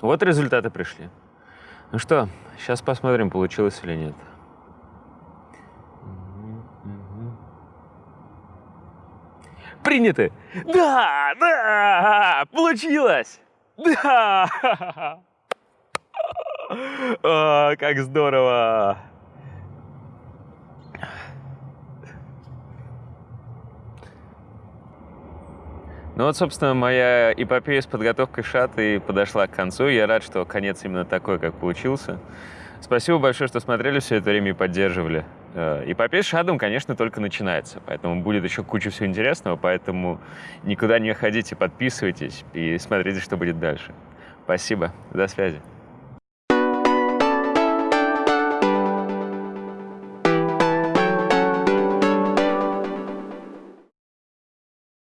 Вот результаты пришли. Ну что, сейчас посмотрим, получилось или нет. Приняты! Да, да, получилось! Да! О, как здорово! Ну вот, собственно, моя эпопея с подготовкой шаты подошла к концу. Я рад, что конец именно такой, как получился. Спасибо большое, что смотрели все это время и поддерживали. Э, эпопея с шадом, конечно, только начинается, поэтому будет еще куча всего интересного, поэтому никуда не ходите, подписывайтесь и смотрите, что будет дальше. Спасибо, до связи.